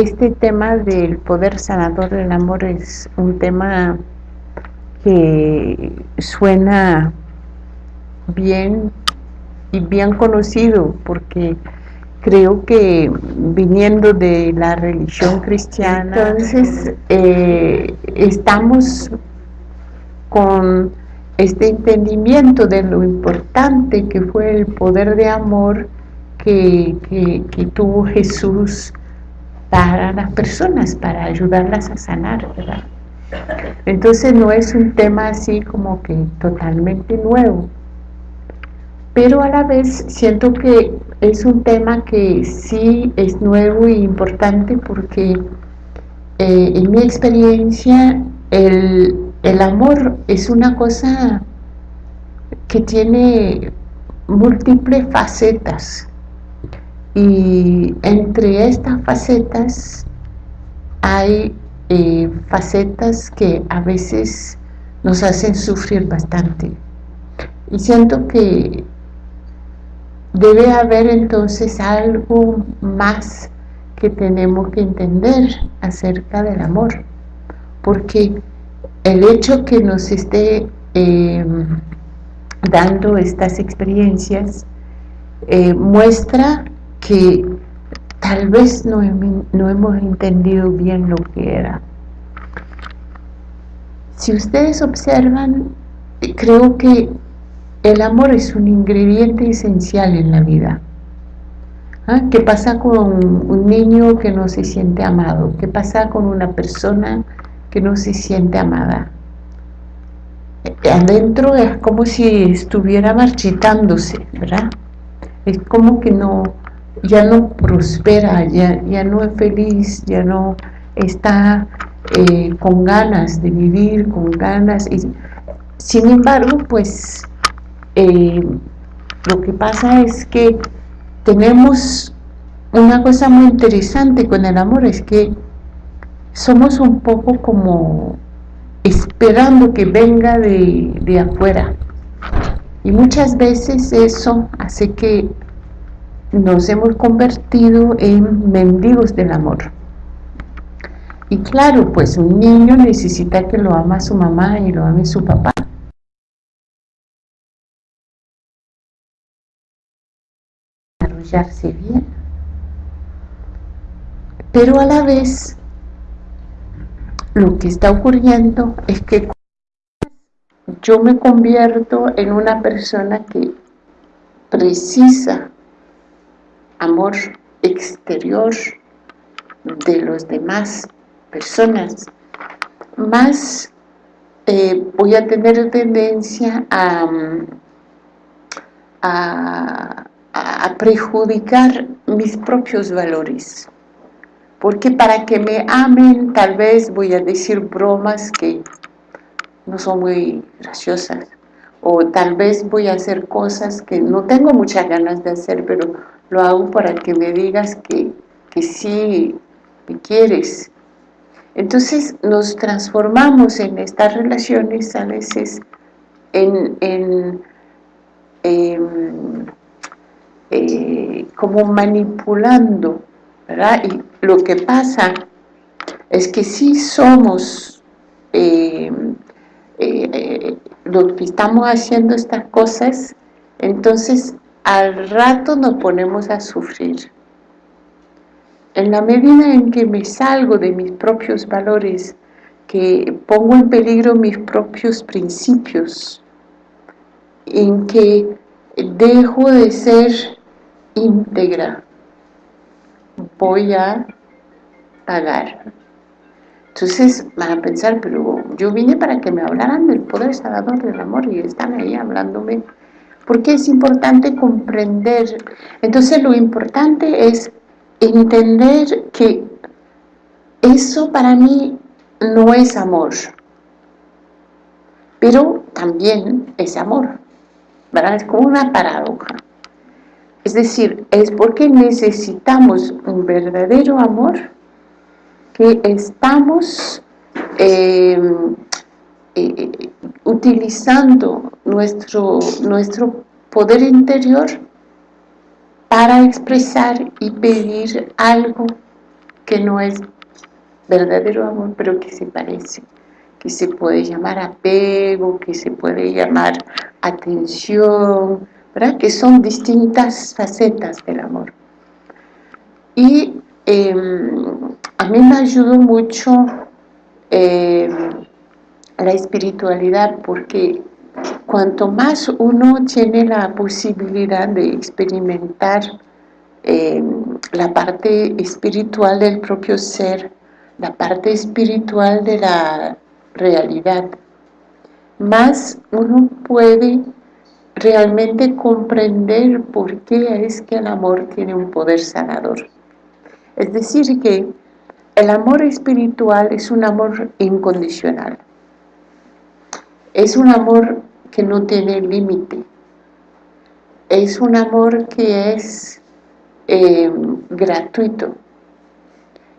este tema del poder sanador del amor es un tema que suena bien y bien conocido porque creo que viniendo de la religión cristiana entonces eh, estamos con este entendimiento de lo importante que fue el poder de amor que, que tuvo Jesús para las personas, para ayudarlas a sanar, ¿verdad? Entonces no es un tema así como que totalmente nuevo, pero a la vez siento que es un tema que sí es nuevo y importante porque eh, en mi experiencia el, el amor es una cosa que tiene múltiples facetas y entre estas facetas hay eh, facetas que a veces nos hacen sufrir bastante. Y siento que debe haber entonces algo más que tenemos que entender acerca del amor. Porque el hecho que nos esté eh, dando estas experiencias eh, muestra que tal vez no, no hemos entendido bien lo que era. Si ustedes observan, creo que el amor es un ingrediente esencial en la vida. ¿Ah? ¿Qué pasa con un niño que no se siente amado? ¿Qué pasa con una persona que no se siente amada? Adentro es como si estuviera marchitándose, ¿verdad? Es como que no, ya no prospera, ya, ya no es feliz, ya no está eh, con ganas de vivir, con ganas. Y, sin embargo, pues eh, lo que pasa es que tenemos una cosa muy interesante con el amor, es que somos un poco como esperando que venga de, de afuera. Y muchas veces eso hace que nos hemos convertido en mendigos del amor. Y claro, pues un niño necesita que lo ama su mamá y lo ame su papá. Desarrollarse bien. Pero a la vez, lo que está ocurriendo es que yo me convierto en una persona que precisa amor exterior de los demás personas, más eh, voy a tener tendencia a, a, a prejudicar mis propios valores. Porque para que me amen, tal vez voy a decir bromas que no son muy graciosas. O tal vez voy a hacer cosas que no tengo muchas ganas de hacer, pero lo hago para que me digas que, que sí me quieres. Entonces nos transformamos en estas relaciones a veces en, en em, eh, como manipulando, ¿verdad? Y lo que pasa es que si somos em, eh, lo que estamos haciendo estas cosas, entonces al rato nos ponemos a sufrir. En la medida en que me salgo de mis propios valores, que pongo en peligro mis propios principios, en que dejo de ser íntegra, voy a pagar. Entonces van a pensar, pero yo vine para que me hablaran del poder salvador del amor y están ahí hablándome porque es importante comprender. Entonces lo importante es entender que eso para mí no es amor, pero también es amor. Es como una paradoja. Es decir, es porque necesitamos un verdadero amor que estamos eh, eh, utilizando nuestro, nuestro poder interior para expresar y pedir algo que no es verdadero amor, pero que se parece, que se puede llamar apego, que se puede llamar atención, ¿verdad? que son distintas facetas del amor. Y em, a mí me ayudó mucho em, la espiritualidad porque cuanto más uno tiene la posibilidad de experimentar em, la parte espiritual del propio ser, la parte espiritual de la realidad, más uno puede realmente comprender por qué es que el amor tiene un poder sanador. Es decir que el amor espiritual es un amor incondicional. Es un amor que no tiene límite. Es un amor que es eh, gratuito.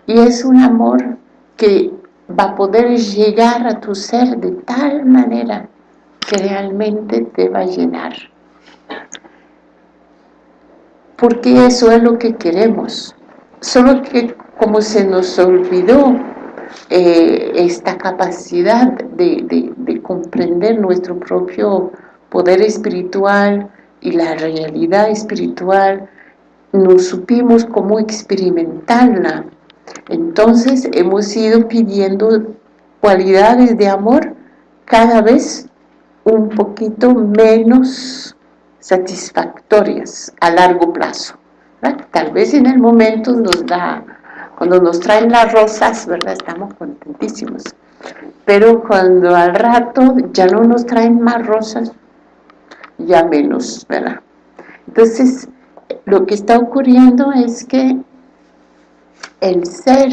Y es un amor que va a poder llegar a tu ser de tal manera que realmente te va a llenar. Porque eso es lo que queremos. Solo que como se nos olvidó eh, esta capacidad de, de comprender nuestro propio poder espiritual y la realidad espiritual, no supimos cómo experimentarla. Entonces hemos ido pidiendo cualidades de amor cada vez un poquito menos satisfactorias a largo plazo. Tal vez en el momento nos da, cuando nos traen las rosas, ¿verdad? Estamos contentísimos. Pero cuando al rato ya no nos traen más rosas, ya menos, ¿verdad? Entonces, lo que está ocurriendo es que el ser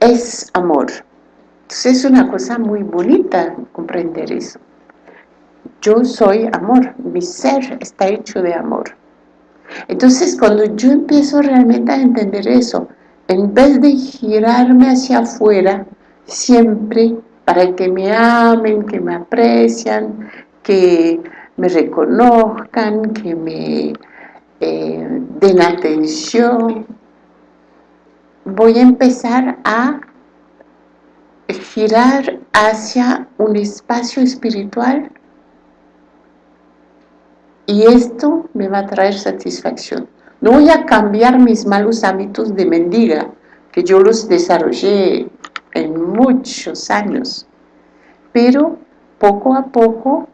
es amor. Entonces es una cosa muy bonita comprender eso. Yo soy amor, mi ser está hecho de amor. Entonces cuando yo empiezo realmente a entender eso, en vez de girarme hacia afuera, siempre para que me amen, que me aprecian, que me reconozcan, que me eh, den atención, voy a empezar a girar hacia un espacio espiritual y esto me va a traer satisfacción. No voy a cambiar mis malos hábitos de mendiga, que yo los desarrollé en muchos años, pero poco a poco,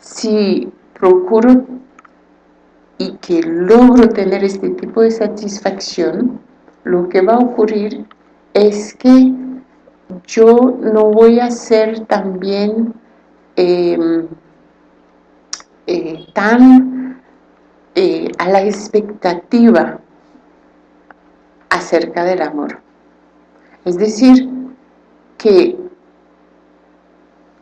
si procuro y que logro tener este tipo de satisfacción, lo que va a ocurrir es que yo no voy a ser también em, eh, tan eh, a la expectativa acerca del amor. Es decir, que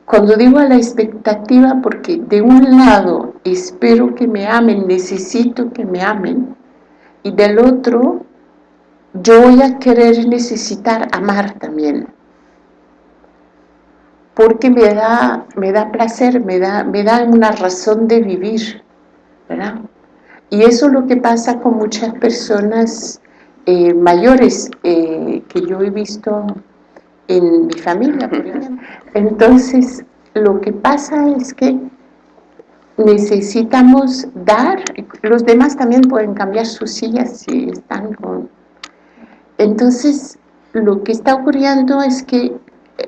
cuando digo a la expectativa, porque de un lado espero que me amen, necesito que me amen, y del otro yo voy a querer necesitar amar también porque me da, me da placer, me da, me da una razón de vivir, ¿verdad? Y eso es lo que pasa con muchas personas eh, mayores eh, que yo he visto en mi familia, por ejemplo. Entonces, lo que pasa es que necesitamos dar, los demás también pueden cambiar sus sillas si están con... Entonces, lo que está ocurriendo es que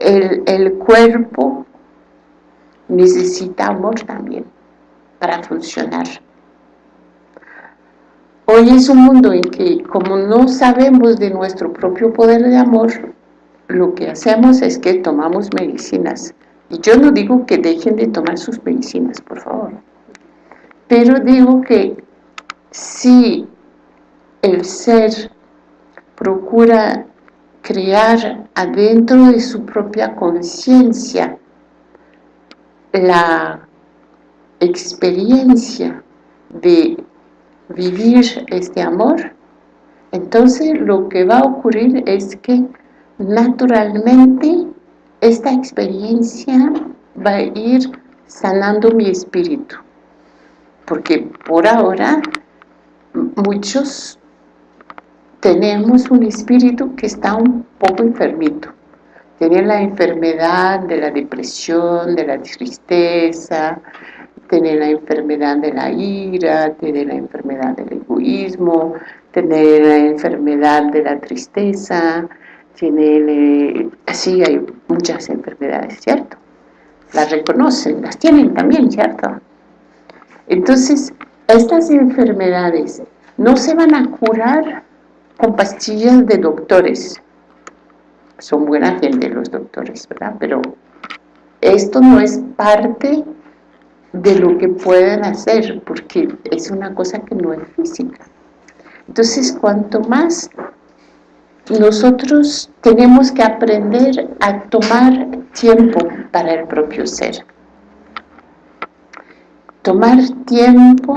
el, cuerpo necesita amor también para funcionar. Hoy es un mundo en que como no sabemos de nuestro propio poder de amor, lo que hacemos es que tomamos medicinas. Y yo no digo que dejen de tomar sus medicinas, por favor. Pero digo que si el ser procura crear adentro de su propia conciencia la experiencia de vivir este amor, entonces lo que va a ocurrir es que naturalmente esta experiencia va a ir sanando mi espíritu. Porque por ahora muchos tenemos un espíritu que está un poco enfermito. Tiene la enfermedad de la depresión, de la tristeza, tiene la enfermedad de la ira, tiene la enfermedad del egoísmo, tiene la enfermedad de la tristeza, tiene, así hay muchas enfermedades, ¿cierto? Las reconocen, las tienen también, ¿cierto? Entonces, estas enfermedades no se van a curar con pastillas de doctores. Son buena gente los doctores, ¿verdad? Pero esto no es parte de lo que pueden hacer, porque es una cosa que no es física. Entonces, cuanto más nosotros tenemos que aprender a tomar tiempo para el propio ser. Tomar tiempo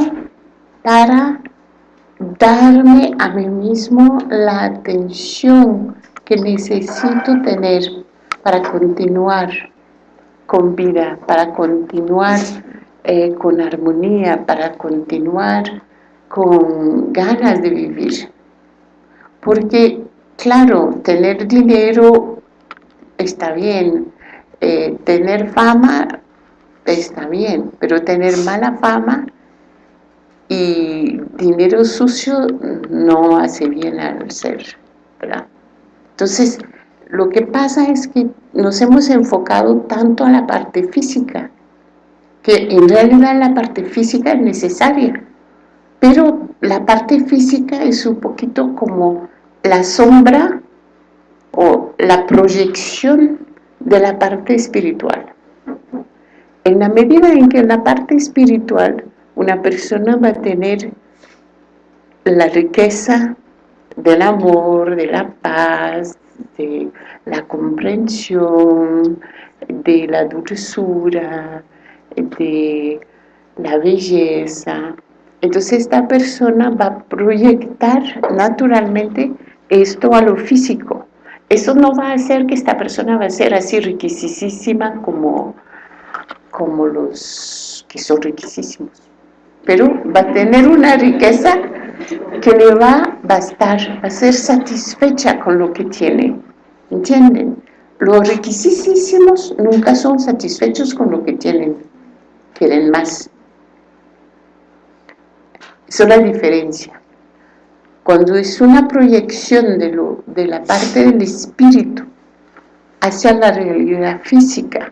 para darme a mí mismo la atención que necesito tener para continuar con vida, para continuar eh, con armonía, para continuar con ganas de vivir. Porque, claro, tener dinero está bien, eh, tener fama está bien, pero tener mala fama y dinero sucio no hace bien al ser, ¿verdad? Entonces, lo que pasa es que nos hemos enfocado tanto a la parte física, que en realidad la parte física es necesaria, pero la parte física es un poquito como la sombra o la proyección de la parte espiritual. En la medida en que la parte espiritual una persona va a tener la riqueza del amor, de la paz, de la comprensión, de la dulzura, de la belleza. Entonces esta persona va a proyectar naturalmente esto a lo físico. Eso no va a hacer que esta persona va a ser así riquisísima como, como los que son riquísimos. Pero va a tener una riqueza que le va a bastar, va a ser satisfecha con lo que tiene. ¿Entienden? Los riquisísimos nunca son satisfechos con lo que tienen, quieren más. Esa es la diferencia. Cuando es una proyección de la parte del espíritu hacia la realidad física,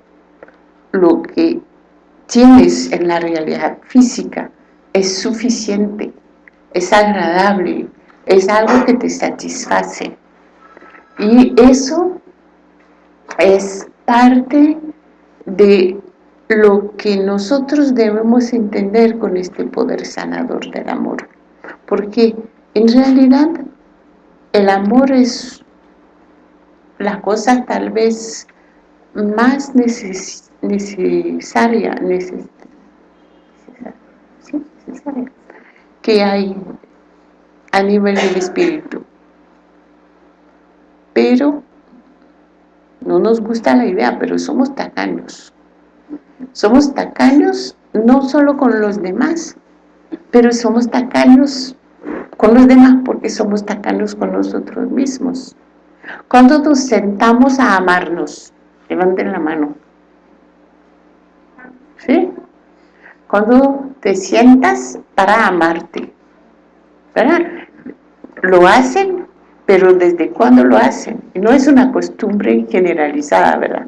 lo que tienes en la realidad física es suficiente, es agradable, es algo que te satisface. Y eso es parte de lo que nosotros debemos entender con este poder sanador del amor. Porque en realidad el amor es la cosa tal vez más necesaria, que hay a nivel del espíritu. Pero no nos gusta la idea, pero somos tacaños. Somos tacaños no solo con los demás, pero somos tacaños con los demás porque somos tacaños con nosotros mismos. Cuando nos sentamos a amarnos, levanten la mano. ¿Sí? Cuando te sientas para amarte, ¿verdad? Lo hacen, pero ¿desde cuándo lo hacen? No es una costumbre generalizada, ¿verdad?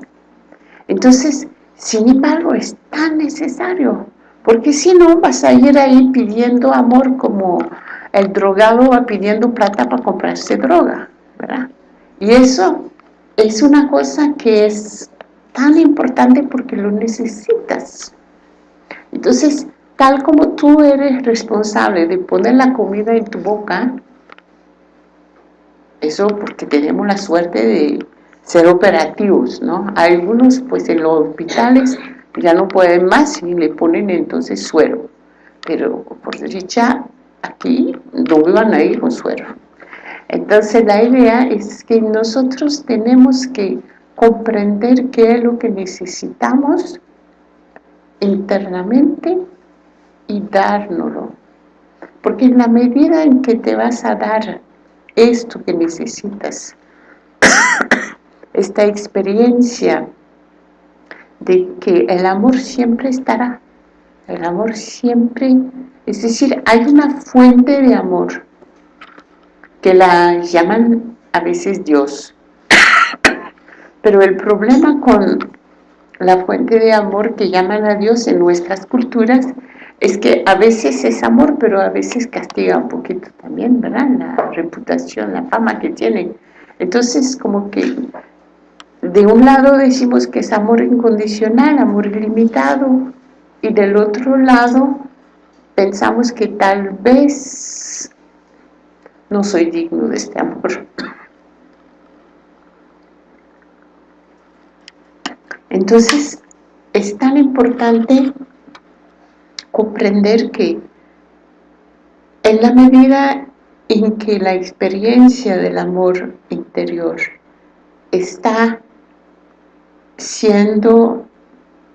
Entonces, sin embargo, es tan necesario, porque si no vas a ir ahí pidiendo amor como el drogado va pidiendo plata para comprarse droga, ¿verdad? Y eso es una cosa que es tan importante porque lo necesitas. Entonces, tal como tú eres responsable de poner la comida en tu boca, eso porque tenemos la suerte de ser operativos, ¿no? Algunos, pues en los hospitales ya no pueden más y le ponen entonces suero. Pero por derecha, aquí no van a ir con suero. Entonces la idea es que nosotros tenemos que comprender qué es lo que necesitamos internamente y dárnoslo. Porque en la medida en que te vas a dar esto que necesitas, esta experiencia de que el amor siempre estará, el amor siempre, es decir, hay una fuente de amor que la llaman a veces Dios, pero el problema con la fuente de amor que llaman a Dios en nuestras culturas es que a veces es amor, pero a veces castiga un poquito también, ¿verdad? La reputación, la fama que tienen. Entonces, como que de un lado decimos que es amor incondicional, amor ilimitado, y del otro lado pensamos que tal vez no soy digno de este amor. Entonces, es tan importante comprender que en la medida en que la experiencia del amor interior está siendo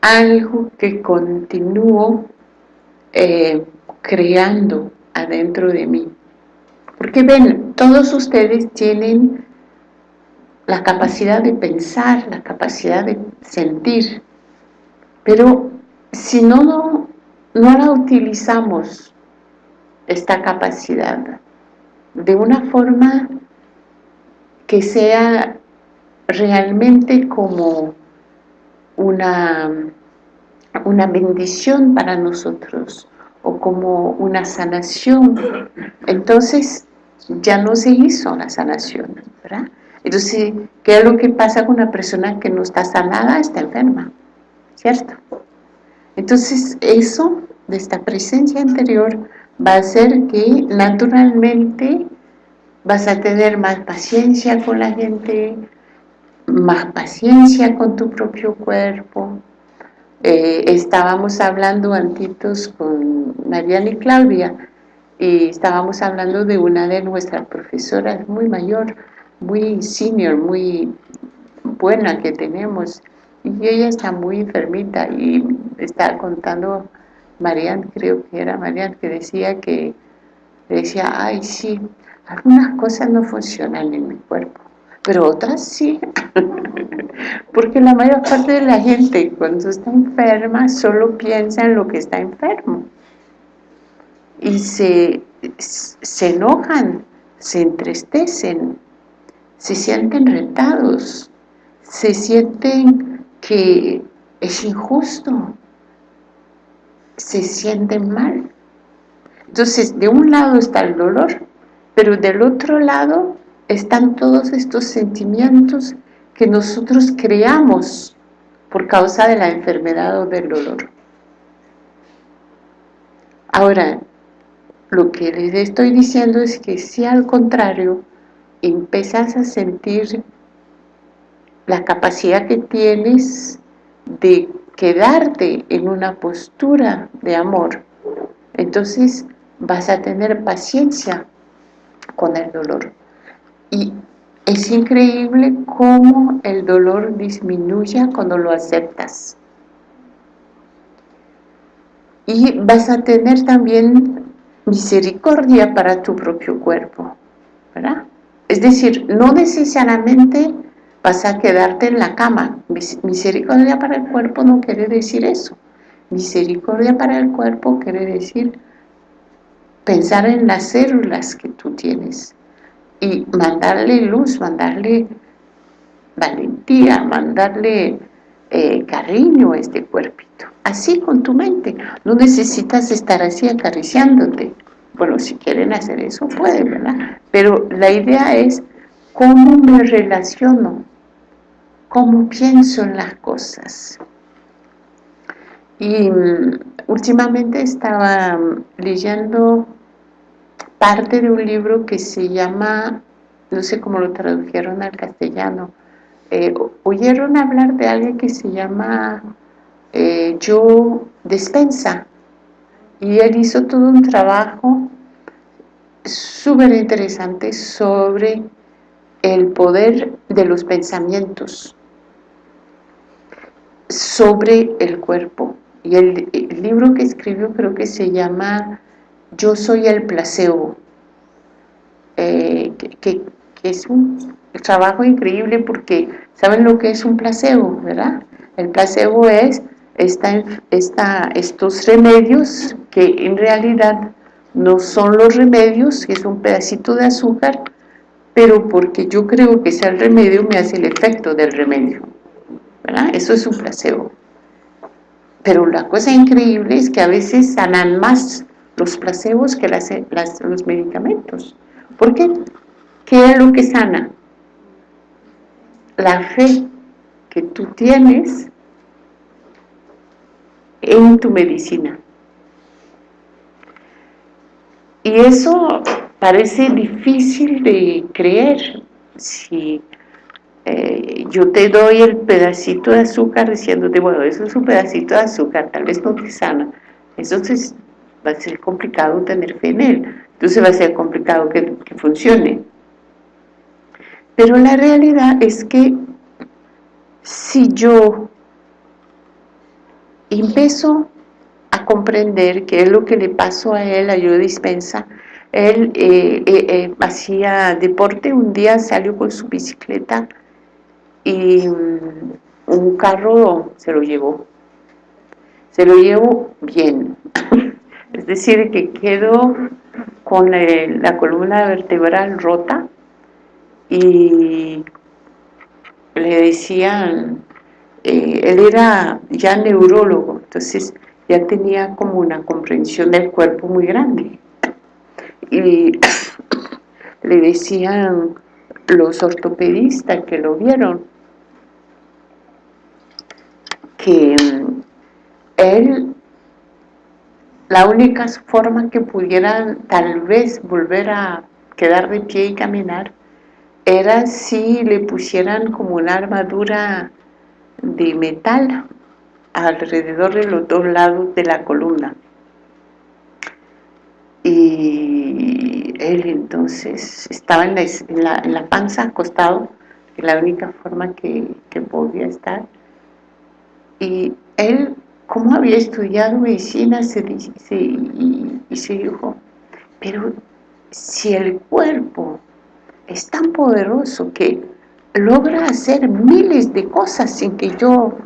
algo que continúo eh, creando adentro de mí. Porque ven, todos ustedes tienen la capacidad de pensar, la capacidad de sentir, pero si no no la utilizamos esta capacidad de una forma que sea realmente como una, una bendición para nosotros o como una sanación, entonces ya no se hizo la sanación, ¿verdad? Entonces, ¿qué es lo que pasa con una persona que no está sanada? Está enferma, ¿cierto? Entonces, eso de esta presencia interior va a hacer que naturalmente vas a tener más paciencia con la gente, más paciencia con tu propio cuerpo. Eh, estábamos hablando antitos con Mariana y Claudia y estábamos hablando de una de nuestras profesoras muy mayor, muy senior, muy buena que tenemos. Y ella está muy enfermita y está contando Marian, creo que era Marian, que decía que decía, ay sí, algunas cosas no funcionan en mi cuerpo, pero otras sí, porque la mayor parte de la gente cuando está enferma solo piensa en lo que está enfermo. Y se, se enojan, se entristecen, se sienten retados, se sienten que es injusto, se sienten mal. Entonces, de un lado está el dolor, pero del otro lado están todos estos sentimientos que nosotros creamos por causa de la enfermedad o del dolor. Ahora, lo que les estoy diciendo es que si al contrario empiezas a sentir la capacidad que tienes de quedarte en una postura de amor, entonces vas a tener paciencia con el dolor. Y es increíble cómo el dolor disminuye cuando lo aceptas. Y vas a tener también misericordia para tu propio cuerpo, ¿verdad? Es decir, no necesariamente vas a quedarte en la cama. Misericordia para el cuerpo no quiere decir eso. Misericordia para el cuerpo quiere decir pensar en las células que tú tienes y mandarle luz, mandarle valentía, mandarle eh, cariño a este cuerpito. Así con tu mente. No necesitas estar así acariciándote. Bueno, si quieren hacer eso, pueden, ¿verdad? Pero la idea es cómo me relaciono cómo pienso en las cosas. Y mm, últimamente estaba mm, leyendo parte de un libro que se llama, no sé cómo lo tradujeron al castellano, eh, oyeron hablar de alguien que se llama eh, Joe Despensa y él hizo todo un trabajo súper interesante sobre el poder de los pensamientos sobre el cuerpo. Y el, libro que escribió creo que se llama Yo soy el placebo. eh, que, es un trabajo increíble porque saben lo que es un placebo, ¿verdad? El placebo es estos remedios que en realidad no son los remedios, que es un pedacito de azúcar, pero porque yo creo que sea el remedio me hace el efecto del remedio. Eso es un placebo. Pero la cosa increíble es que a veces sanan más los placebos que las, los medicamentos. ¿Por qué? ¿Qué es lo que sana? La fe que tú tienes en tu medicina. Y eso parece difícil de creer. Si eh, yo te doy el pedacito de azúcar diciéndote, bueno, eso es un pedacito de azúcar, tal vez no te sana. Entonces va a ser complicado tener fe en él. Entonces va a ser complicado que, que funcione. Pero la realidad es que si yo empiezo a comprender qué es lo que le pasó a él, a dispensa, él eh, eh, eh, hacía deporte, un día salió con su bicicleta y mm, un carro se lo llevó. Se lo llevó bien, es decir, que quedó con la columna vertebral rota y le decían, eh, él era ya neurólogo, entonces ya tenía como una comprensión del cuerpo muy grande. Y le decían los ortopedistas que lo vieron, que mm, él, la única forma que pudieran tal vez volver a quedar de pie y caminar era si le pusieran como una armadura de metal alrededor de los dos lados de la columna. Y él entonces estaba en la, en la, panza acostado, que la única forma que, podía estar. Y él, como había estudiado medicina, se, y, y se dijo, pero si el cuerpo es tan poderoso que logra hacer miles de cosas sin que yo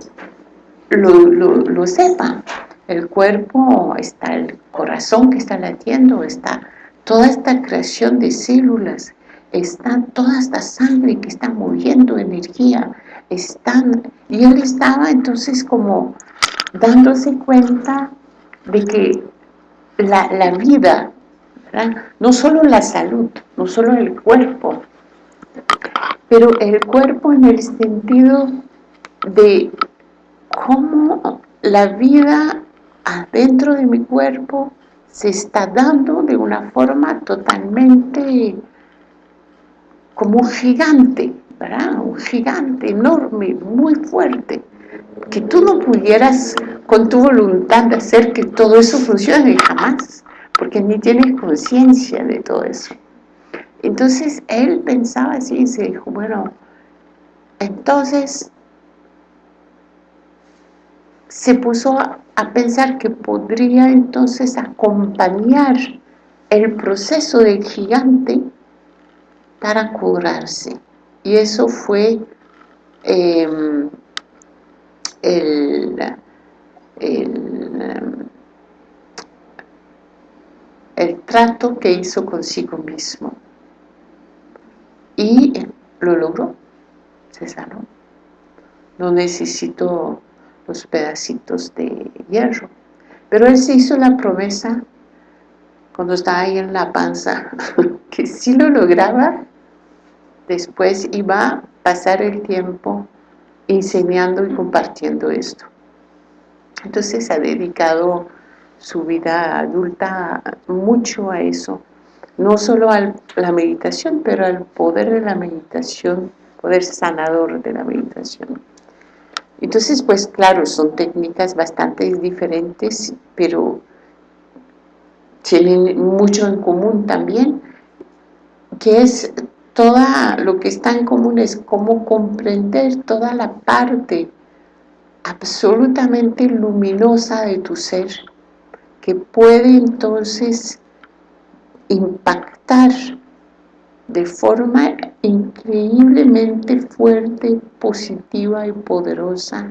lo, sepa. El cuerpo, está el corazón que está latiendo, está toda esta creación de células, está toda esta sangre que está moviendo energía, están, y él estaba entonces como dándose cuenta de que la, la vida no solo la salud, no solo el cuerpo, pero el cuerpo en el sentido de cómo la vida adentro de mi cuerpo se está dando de una forma totalmente como un gigante, ¿verdad? Un gigante enorme, muy fuerte, que tú no pudieras con tu voluntad hacer que todo eso funcione jamás porque ni tiene conciencia de todo eso. Entonces él pensaba así y se dijo, bueno, entonces se puso a, pensar que podría entonces acompañar el proceso del gigante para curarse. Y eso fue em, el, el el trato que hizo consigo mismo. Y lo logró, se sanó. No necesitó los pedacitos de hierro. Pero él se hizo la promesa cuando estaba ahí en la panza, que si lo lograba, después iba a pasar el tiempo enseñando y compartiendo esto. Entonces ha dedicado su vida adulta mucho a eso, no solo a la meditación, pero al poder de la meditación, poder sanador de la meditación. Entonces, pues claro, son técnicas bastante diferentes, pero tienen mucho en común también, que es toda lo que está en común es cómo comprender toda la parte absolutamente luminosa de tu ser, que puede entonces impactar de forma increíblemente fuerte, positiva y poderosa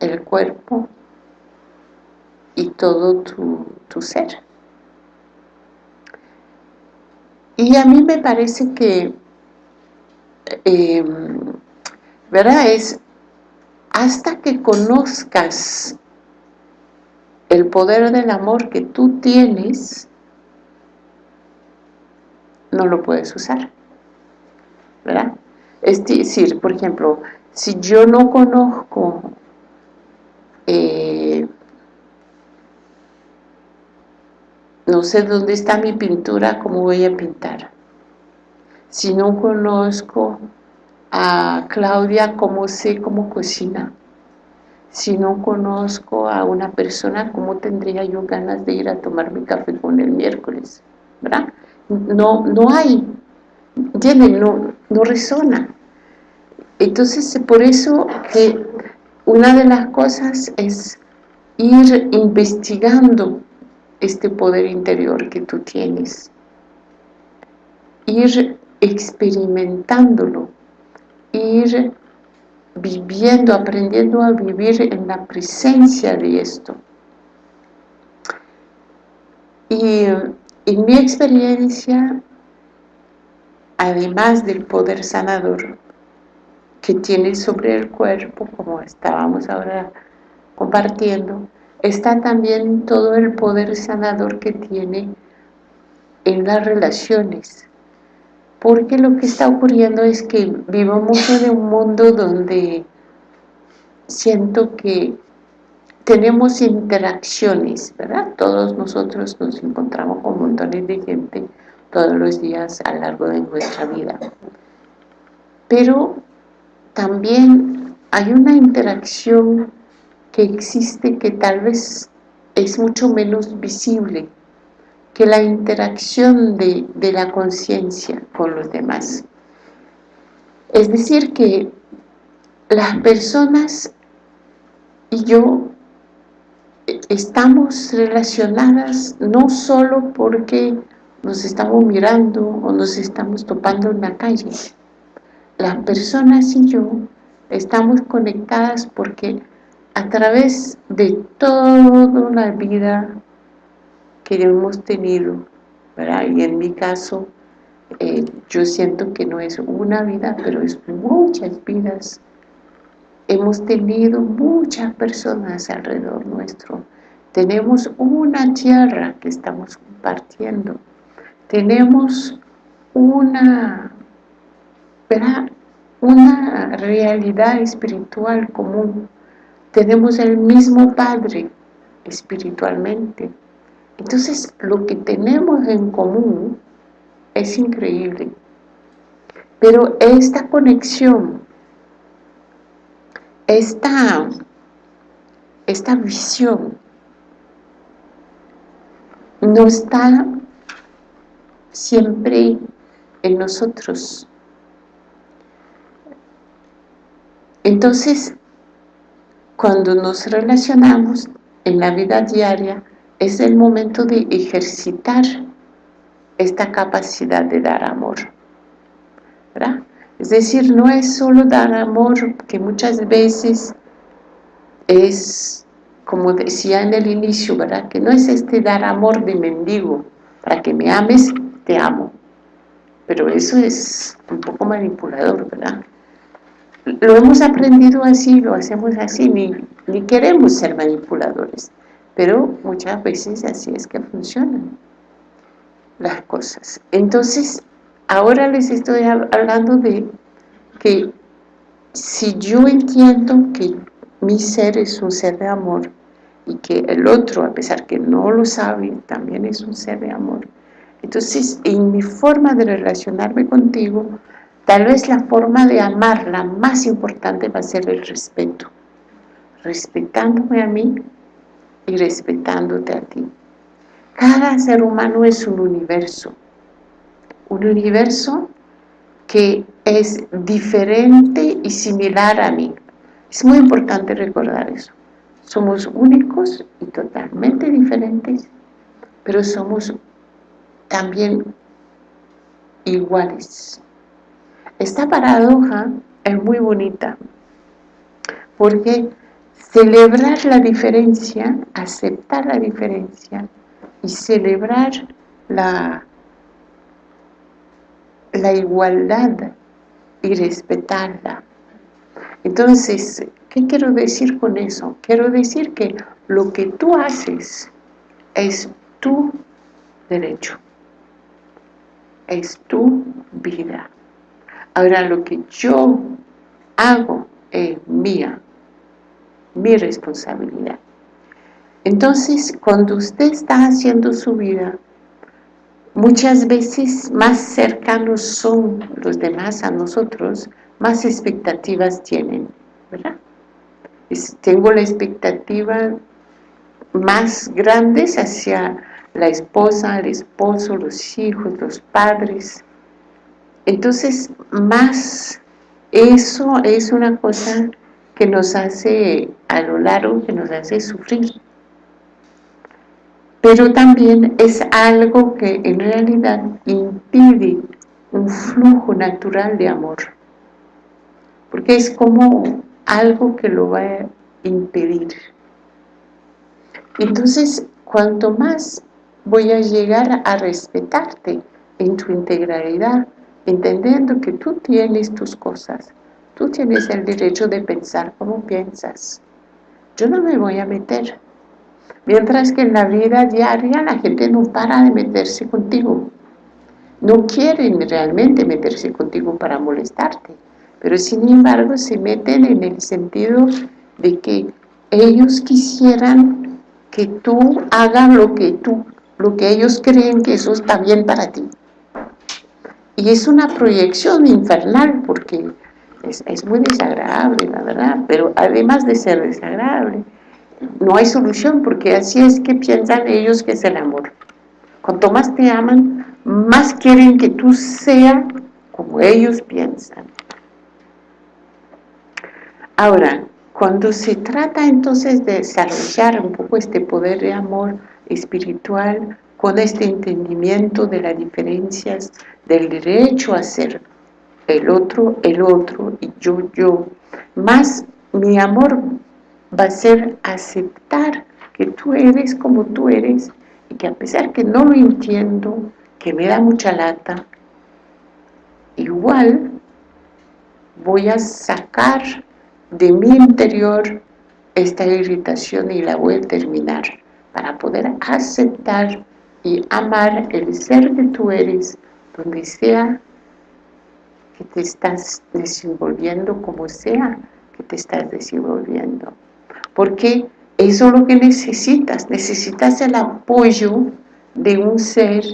el cuerpo y todo tu, ser. Y a mí me parece que, em, ¿verdad? Es hasta que conozcas el poder del amor que tú tienes, no lo puedes usar, ¿verdad? Es decir, por ejemplo, si yo no conozco eh, no sé dónde está mi pintura, ¿cómo voy a pintar? Si no conozco a Claudia, ¿cómo sé cómo cocina? Si no conozco a una persona, ¿cómo tendría yo ganas de ir a tomar mi café con el miércoles? ¿Verdad? No, no hay, no, no resona. Entonces, por eso que una de las cosas es ir investigando este poder interior que tú tienes, ir experimentándolo, ir viviendo, aprendiendo a vivir en la presencia de esto. Y en mi experiencia, además del poder sanador que tiene sobre el cuerpo, como estábamos ahora compartiendo, está también todo el poder sanador que tiene en las relaciones. Porque lo que está ocurriendo es que vivimos en un mundo donde siento que tenemos interacciones, ¿verdad? Todos nosotros nos encontramos con montones de gente todos los días a lo largo de nuestra vida. Pero también hay una interacción que existe que tal vez es mucho menos visible que la interacción de, de la conciencia con los demás. Es decir que las personas y yo estamos relacionadas no solo porque nos estamos mirando o nos estamos topando en la calle. Las personas y yo estamos conectadas porque a través de toda la vida que hemos tenido, y en mi caso, eh, yo siento que no es una vida, pero es muchas vidas hemos tenido muchas personas alrededor nuestro. Tenemos una tierra que estamos compartiendo. Tenemos una, una realidad espiritual común. Tenemos el mismo Padre espiritualmente. Entonces, lo que tenemos en común es increíble. Pero esta conexión esta, esta visión no está siempre en nosotros. Entonces, cuando nos relacionamos en la vida diaria, es el momento de ejercitar esta capacidad de dar amor. ¿verdad? Es decir, no es solo dar amor, que muchas veces es, como decía en el inicio, ¿verdad? Que no es este dar amor de mendigo, para que me ames, te amo. Pero eso es un poco manipulador, ¿verdad? Lo hemos aprendido así, lo hacemos así, ni, ni queremos ser manipuladores. Pero muchas veces así es que funcionan las cosas. Entonces, Ahora les estoy hablando de que si yo entiendo que mi ser es un ser de amor y que el otro, a pesar que no lo sabe, también es un ser de amor, entonces en mi forma de relacionarme contigo, tal vez la forma de amar, la más importante va a ser el respeto, respetándome a mí y respetándote a ti. Cada ser humano es un universo, un universo que es diferente y similar a mí. Es muy importante recordar eso. Somos únicos y totalmente diferentes, pero somos también iguales. Esta paradoja es muy bonita, porque celebrar la diferencia, aceptar la diferencia y celebrar la, la igualdad y respetarla. Entonces, ¿qué quiero decir con eso? Quiero decir que lo que tú haces es tu derecho, es tu vida. Ahora, lo que yo hago es mía, mi responsabilidad. Entonces, cuando usted está haciendo su vida, muchas veces más cercanos son los demás a nosotros, más expectativas tienen, ¿verdad? tengo la expectativa más grandes hacia la esposa, el esposo, los hijos, los padres. Entonces, más eso es una cosa que nos hace a lo largo, que nos hace sufrir pero también es algo que en realidad impide un flujo natural de amor, porque es como algo que lo va a impedir. Entonces, cuanto más voy a llegar a respetarte en tu integralidad, entendiendo que tú tienes tus cosas, tú tienes el derecho de pensar como piensas. Yo no me voy a meter Mientras que en la vida diaria la gente no para de meterse contigo. No quieren realmente meterse contigo para molestarte, pero sin embargo se meten en el sentido de que ellos quisieran que tú hagas lo que tú, lo que ellos creen que eso está bien para ti. Y es una proyección infernal porque es, es muy desagradable, la verdad, pero además de ser desagradable, no hay solución porque así es que piensan ellos que es el amor. Cuanto más te aman, más quieren que tú seas como ellos piensan. Ahora, cuando se trata entonces de desarrollar un poco este poder de amor espiritual, con este entendimiento de las diferencias del derecho a ser el otro, el otro y yo, yo, más mi amor va a ser aceptar que tú eres como tú eres y que a pesar que no lo entiendo, que me da mucha lata, igual voy a sacar de mi interior esta irritación y la voy a terminar para poder aceptar y amar el ser que tú eres donde sea que te estás desenvolviendo como sea que te estás desenvolviendo porque eso es lo que necesitas, necesitas el apoyo de un ser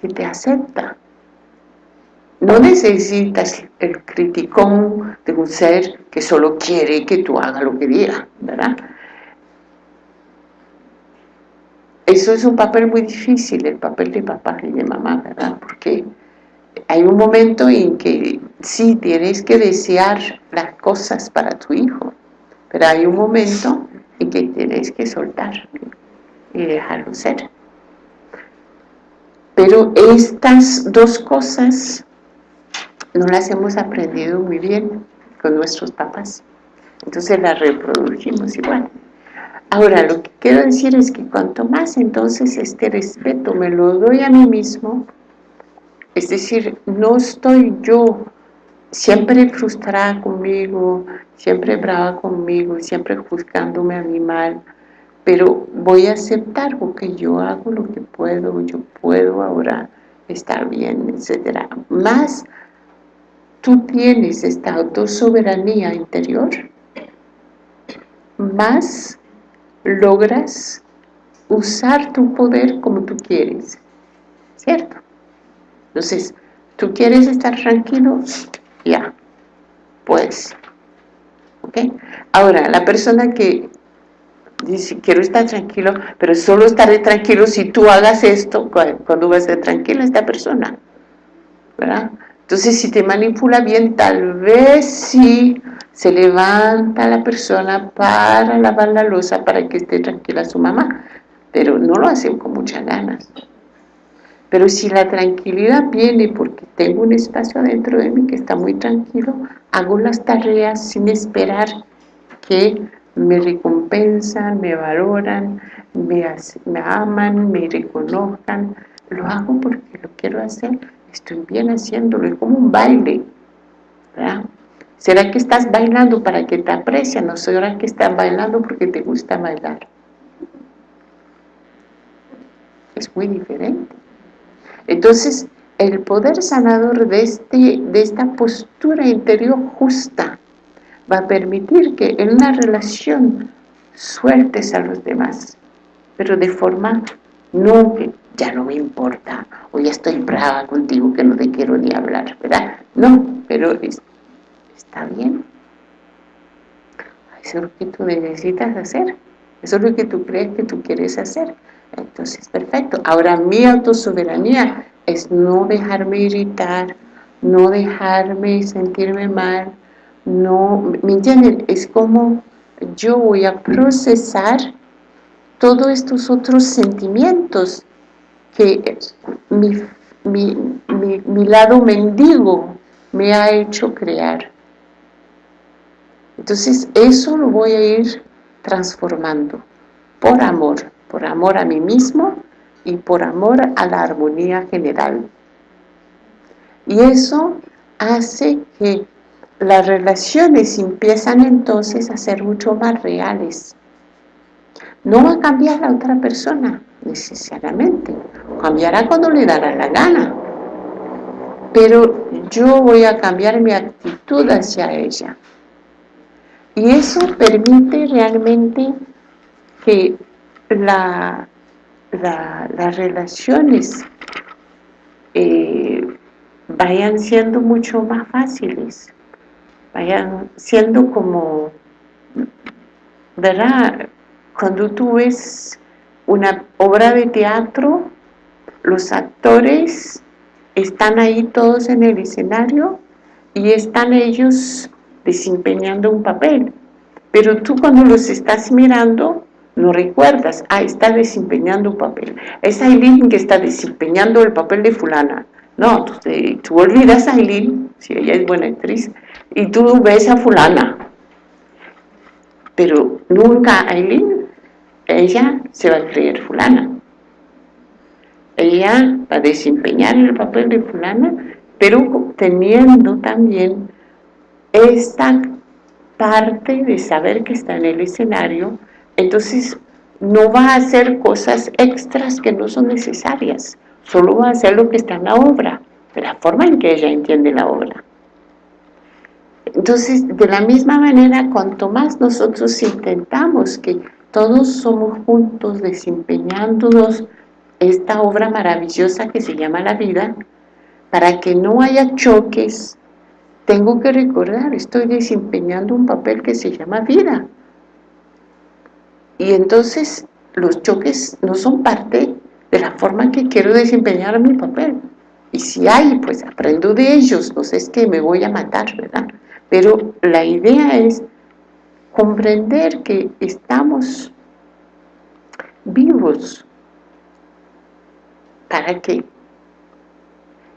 que te acepta. No necesitas el criticón de un ser que solo quiere que tú hagas lo que diga, ¿verdad? Eso es un papel muy difícil, el papel de papá y de mamá, ¿verdad? Porque hay un momento en que sí tienes que desear las cosas para tu hijo, pero hay un momento en que tienes que soltar y dejarlo ser. Pero estas dos cosas no las hemos aprendido muy bien con nuestros papás. Entonces las reprodujimos igual. Ahora, lo que quiero decir es que cuanto más entonces este respeto me lo doy a mí mismo, es decir, no estoy yo siempre frustrada conmigo, siempre brava conmigo, siempre juzgándome a mí mal, pero voy a aceptar porque yo hago lo que puedo, yo puedo ahora estar bien, etc. Más tú tienes esta autosoberanía interior, más logras usar tu poder como tú quieres, ¿cierto? Entonces, ¿tú quieres estar tranquilo? Pues, ¿ok? Ahora, la persona que dice, quiero estar tranquilo, pero solo estaré tranquilo si tú hagas esto, cuando vas a estar tranquila esta persona, ¿verdad? Entonces, si te manipula bien, tal vez sí se levanta la persona para lavar la losa para que esté tranquila su mamá, pero no lo hacen con muchas ganas. Pero si la tranquilidad viene porque tengo un espacio dentro de mí que está muy tranquilo, hago las tareas sin esperar que me recompensan, me valoran, me, me aman, me reconozcan. Lo hago porque lo quiero hacer, estoy bien haciéndolo, es como un baile. ¿verdad? ¿Será que estás bailando para que te aprecien o será que estás bailando porque te gusta bailar? Es muy diferente. Entonces, el poder sanador de, este, de esta postura interior justa va a permitir que en una relación sueltes a los demás, pero de forma no ya no me importa, o ya estoy brava contigo que no te quiero ni hablar, ¿verdad? No, pero está bien. Eso es lo que tú necesitas hacer, eso es lo que tú crees que tú quieres hacer. Entonces, perfecto. Ahora mi autosoberanía es no dejarme irritar, no dejarme sentirme mal, no, ¿me entienden? Es como yo voy a procesar todos estos otros sentimientos que mi, mi lado mendigo me ha hecho crear. Entonces eso lo voy a ir transformando por amor por amor a mí mismo y por amor a la armonía general. Y eso hace que las relaciones empiezan entonces a ser mucho más reales. No va a cambiar la otra persona, necesariamente. Cambiará cuando le dará la gana. Pero yo voy a cambiar mi actitud hacia ella. Y eso permite realmente que la, las relaciones eh, vayan siendo mucho más fáciles, vayan siendo como, ¿verdad? Cuando tú ves una obra de teatro, los actores están ahí todos en el escenario y están ellos desempeñando un papel, pero tú cuando los estás mirando no recuerdas, ah, está desempeñando un papel, es Aileen que está desempeñando el papel de fulana, no, tú, olvidas a Aileen, si ella es buena actriz, y tú ves a fulana, pero nunca Aileen, ella se va a creer fulana, ella va a desempeñar el papel de fulana, pero teniendo también esta parte de saber que está en el escenario entonces, no va a hacer cosas extras que no son necesarias, solo va a hacer lo que está en la obra, de la forma en que ella entiende la obra. Entonces, de la misma manera, cuanto más nosotros intentamos que todos somos juntos desempeñándonos esta obra maravillosa que se llama la vida, para que no haya choques, tengo que recordar, estoy desempeñando un papel que se llama vida. Y entonces los choques no son parte de la forma que quiero desempeñar mi papel. Y si hay, pues aprendo de ellos, no sé, es que me voy a matar, ¿verdad? Pero la idea es comprender que estamos vivos. ¿Para qué?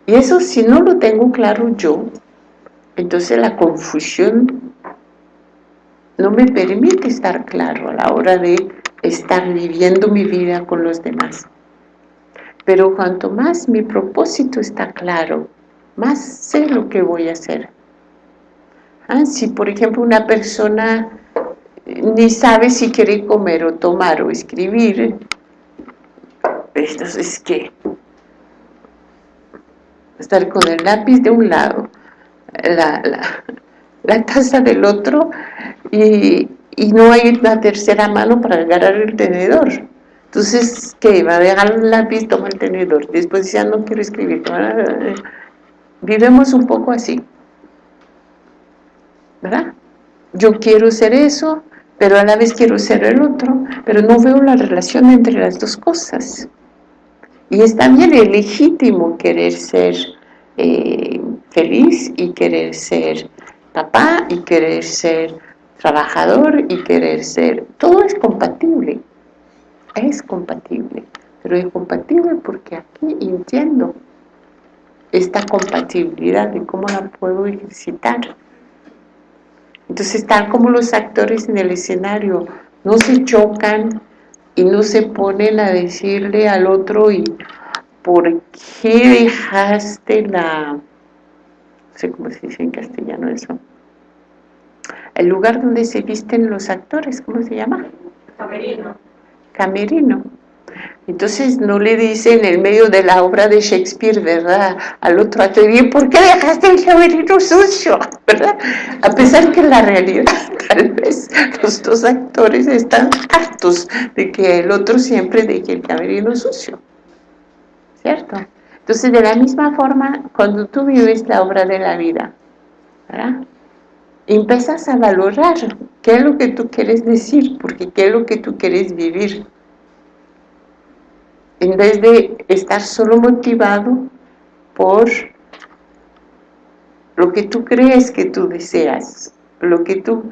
Y eso si no lo tengo claro yo, entonces la confusión no me permite estar claro a la hora de estar viviendo mi vida con los demás. Pero cuanto más mi propósito está claro, más sé lo que voy a hacer. Ah, si por ejemplo una persona eh, ni sabe si quiere comer o tomar o escribir, entonces ¿qué? Estar con el lápiz de un lado, la, la taza del otro y, no hay una tercera mano para agarrar el tenedor. Entonces, ¿qué? Va a dejar el lápiz, toma el tenedor. Después ya no quiero escribir. Vivemos un poco así. ¿Verdad? Yo quiero ser eso, pero a la vez quiero ser el otro, pero no veo la relación entre las dos cosas. Y es también legítimo querer ser eh, feliz y querer ser papá y querer ser trabajador y querer ser... Todo es compatible, es compatible. pero es compatible porque aquí entiendo esta compatibilidad de cómo la puedo ejercitar. Entonces están como los actores en el escenario, no se chocan y no se ponen a decirle al otro y ¿por qué dejaste la... no sé cómo se dice en castellano eso? El lugar donde se visten los actores, ¿cómo se llama? Camerino. Camerino. Entonces no le dice en el medio de la obra de Shakespeare, ¿verdad? Al otro actor, ¿por qué dejaste el camerino sucio? ¿Verdad? A pesar que en la realidad tal vez los dos actores están hartos de que el otro siempre deje el camerino sucio. ¿Cierto? Entonces de la misma forma, cuando tú vives la obra de la vida, ¿verdad? Empiezas a valorar qué es lo que tú quieres decir, porque qué es lo que tú quieres vivir en vez de estar solo motivado por lo que tú crees que tú deseas, lo que tú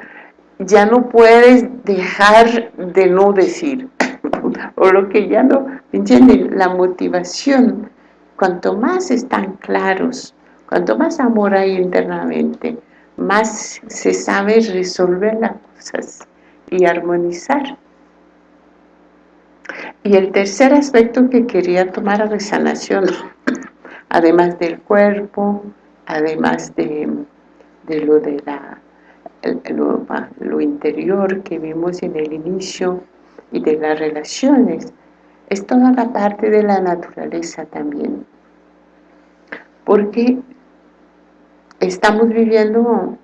ya no puedes dejar de no decir, o lo que ya no, ¿entienden? La motivación, cuanto más están claros, cuanto más amor hay internamente, más se sabe resolver las cosas y armonizar. Y el tercer aspecto que quería tomar a sanación, además del cuerpo, además de, lo de la, lo, lo interior que vimos en el inicio y de las relaciones, es toda la parte de la naturaleza también. Porque estamos viviendo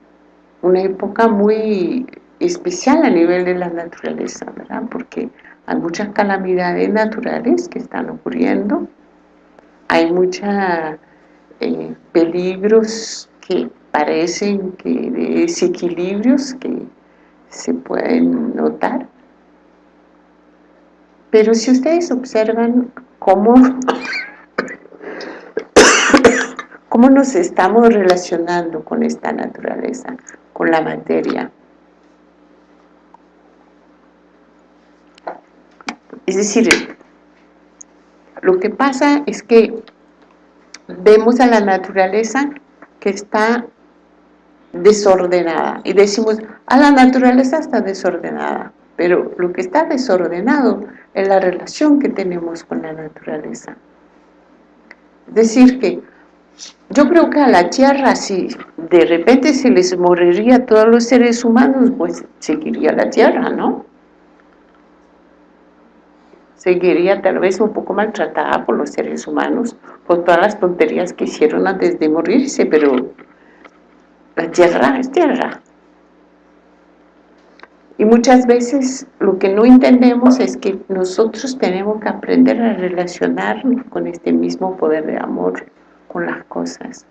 una época muy especial a nivel de la naturaleza, ¿verdad? Porque hay muchas calamidades naturales que están ocurriendo, hay muchos eh, peligros que parecen que desequilibrios que se pueden notar. Pero si ustedes observan cómo, cómo nos estamos relacionando con esta naturaleza, con la materia, Es decir, lo que pasa es que vemos a la naturaleza que está desordenada y decimos, a la naturaleza está desordenada, pero lo que está desordenado es la relación que tenemos con la naturaleza. Es decir que yo creo que a la tierra si de repente se les moriría a todos los seres humanos, pues seguiría la tierra, ¿no? seguiría tal vez un poco maltratada por los seres humanos, por todas las tonterías que hicieron antes de morirse, pero la tierra es tierra. Y muchas veces lo que no entendemos es que nosotros tenemos que aprender a relacionarnos con este mismo poder de amor, con las cosas.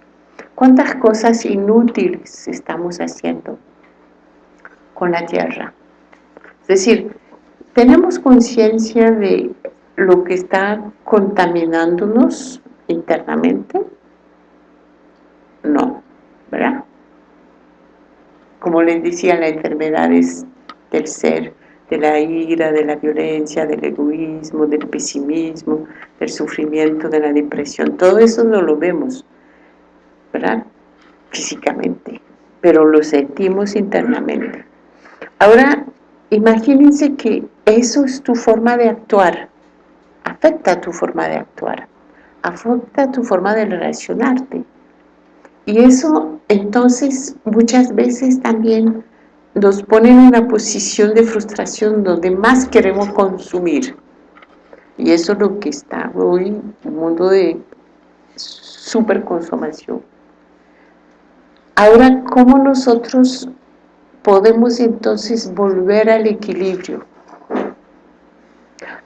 ¿Cuántas cosas inútiles estamos haciendo con la tierra? Es decir, ¿Tenemos conciencia de lo que está contaminándonos internamente? No, ¿verdad? Como les decía, las enfermedades del ser, de la ira, de la violencia, del egoísmo, del pesimismo, del sufrimiento, de la depresión, todo eso no lo vemos, ¿verdad? Físicamente, pero lo sentimos internamente. Ahora, imagínense que eso es tu forma de actuar, afecta tu forma de actuar, afecta tu forma de relacionarte. Y eso entonces muchas veces también nos pone en una posición de frustración donde más queremos consumir. Y eso es lo que está hoy, un mundo de superconsumación. Ahora, ¿cómo nosotros podemos entonces volver al equilibrio?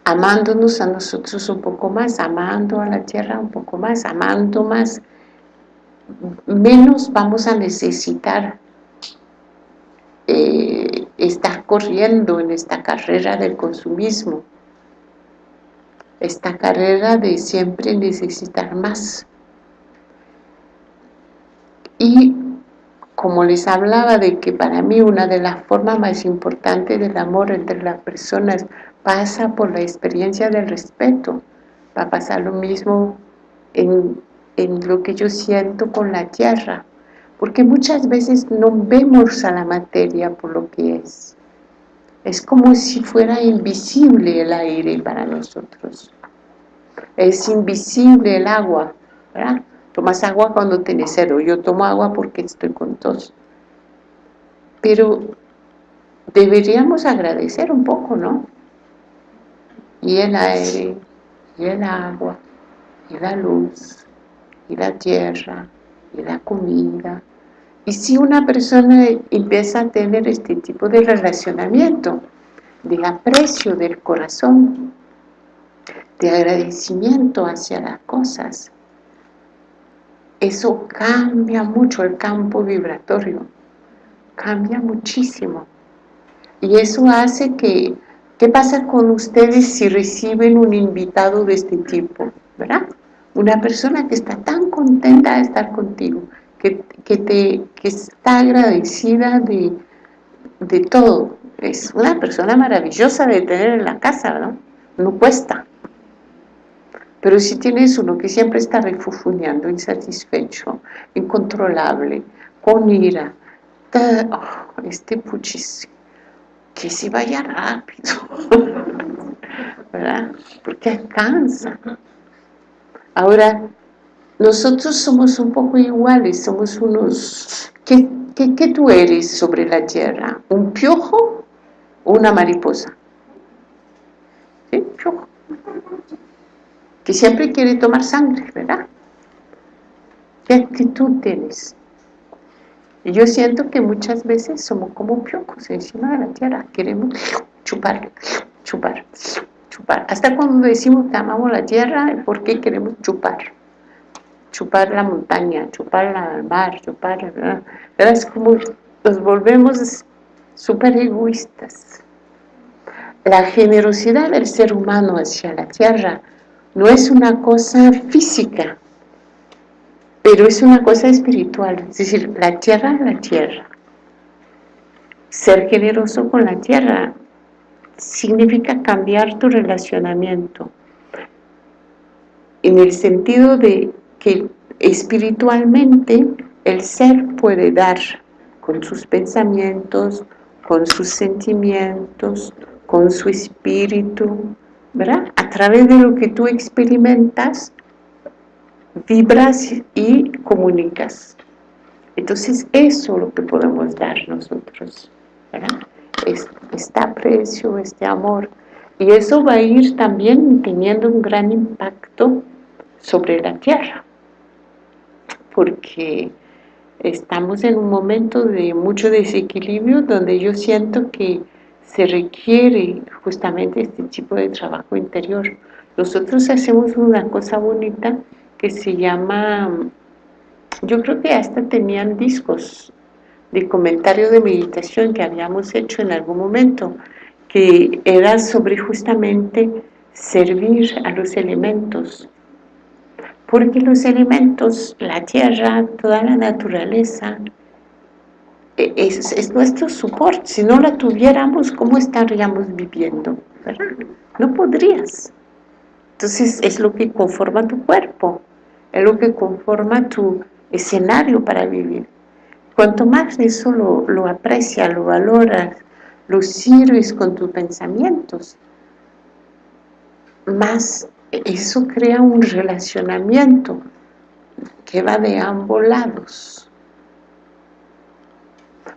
amándonos a nosotros un poco más, amando a la tierra un poco más, amando más, menos vamos a necesitar eh, estar corriendo en esta carrera del consumismo, esta carrera de siempre necesitar más. Y como les hablaba de que para mí una de las formas más importantes del amor entre las personas pasa por la experiencia del respeto, va a pasar lo mismo en, en lo que yo siento con la tierra, porque muchas veces no vemos a la materia por lo que es. Es como si fuera invisible el aire para nosotros. Es invisible el agua, ¿verdad? Tomas agua cuando tienes cero. Yo tomo agua porque estoy con tos. Pero deberíamos agradecer un poco, ¿no? Y el aire, y el agua, y la luz, y la tierra, la comida. Y si una persona empieza a tener este tipo de relacionamiento, de aprecio del corazón, de agradecimiento hacia las cosas, eso cambia mucho el campo vibratorio, cambia muchísimo. Y eso hace que, ¿qué pasa con ustedes si reciben un invitado de este tipo? ¿Verdad? Una persona que está tan contenta de estar contigo, que, te, está agradecida de, de todo. Es una persona maravillosa de tener en la casa, ¿no? No cuesta. Pero si tienes uno que siempre está refufuñando, insatisfecho, incontrolable, con ira, oh, este puchis, que se vaya rápido, ¿verdad? Porque cansa. Ahora, nosotros somos un poco iguales, somos unos... ¿Qué, qué tú eres sobre la tierra? ¿Un piojo o una mariposa? ¿Sí? Piojo que siempre quiere tomar sangre, ¿verdad? ¿Qué actitud tienes? Y yo siento que muchas veces somos como piocos encima de la tierra, queremos chupar, chupar, chupar. Hasta cuando decimos que amamos la tierra, ¿por qué queremos chupar? Chupar la montaña, chupar el mar, chupar... Es como nos volvemos súper egoístas. La generosidad del ser humano hacia la tierra no es una cosa física, pero es una cosa espiritual, es decir, la tierra es la tierra. Ser generoso con la tierra significa cambiar tu relacionamiento, en el sentido de que espiritualmente el ser puede dar con sus pensamientos, con sus sentimientos, con su espíritu, ¿verdad? A través de lo que tú experimentas, vibras y comunicas. Entonces eso es lo que podemos dar nosotros, ¿verdad? Este aprecio, este amor. Y eso va a ir también teniendo un gran impacto sobre la tierra. Porque estamos en un momento de mucho desequilibrio donde yo siento que se requiere justamente este tipo de trabajo interior. Nosotros hacemos una cosa bonita que se llama, yo creo que hasta tenían discos de comentario de meditación que habíamos hecho en algún momento, que era sobre justamente servir a los elementos. Porque los elementos, la tierra, toda la naturaleza, es, nuestro soporte. Si no la tuviéramos, ¿cómo estaríamos viviendo? No podrías. Entonces es lo que conforma tu cuerpo, es lo que conforma tu escenario para vivir. Cuanto más eso lo, lo aprecias, lo valoras, lo sirves con tus pensamientos, más eso crea un relacionamiento que va de ambos lados.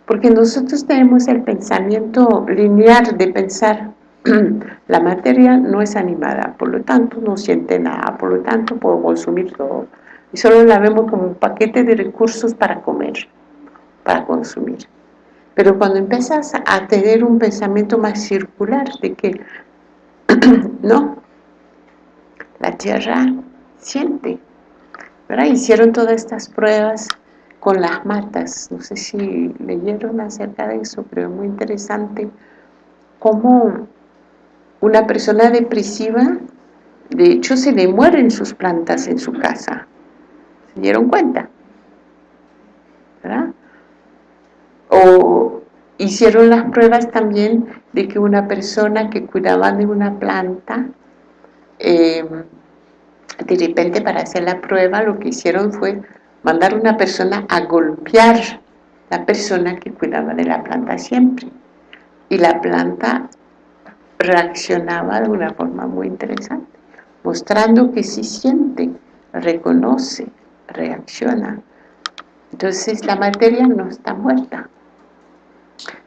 Porque nosotros tenemos el pensamiento lineal de pensar la materia no es animada, por lo tanto no siente nada, por lo tanto puedo consumir todo. Y solo la vemos como un paquete de recursos para comer, para consumir. Pero cuando empiezas a tener un pensamiento más circular de que no, la tierra siente, ¿verdad? Hicieron todas estas pruebas con las matas. No sé si leyeron acerca de eso, pero es muy interesante cómo una persona depresiva, de hecho se le mueren sus plantas en su casa. ¿Se dieron cuenta? ¿Verdad? O hicieron las pruebas también de que una persona que cuidaba de una planta, eh, de repente para hacer la prueba lo que hicieron fue mandar una persona a golpear la persona que cuidaba de la planta siempre. Y la planta reaccionaba de una forma muy interesante, mostrando que sí siente, reconoce, reacciona. Entonces la materia no está muerta,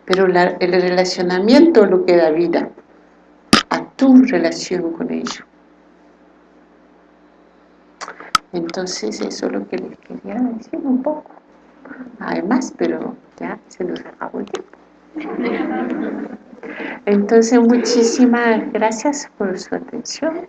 pero el relacionamiento lo que da vida a tu relación con ello. Entonces eso es lo que les quería decir un poco. Además, pero ya se nos acabó el tiempo. Entonces, muchísimas gracias por su atención.